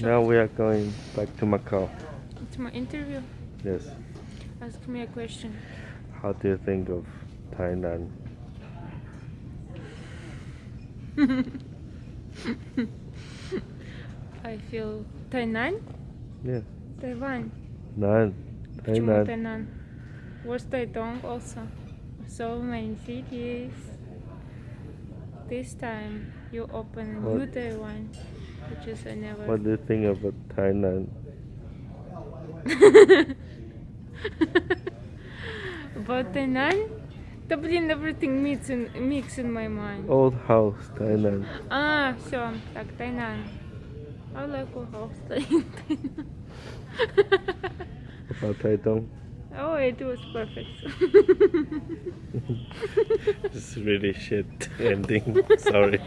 Now we are going back to Macau. To my interview? Yes. Ask me a question. How do you think of Thailand? I feel Thailand? Yeah. Taiwan. Nan. Thailand. Thailand. What's Taitung also? So many cities. This time you open what? new Taiwan. which is I never. What do you think about Thailand? About Tainan? Да блин, everything mix in, mix in my mind. Old house, Thailand. А, все, так, Тайнан. I like our house in Tainan. About Taitung? oh, it was perfect. This is really shit ending. Sorry.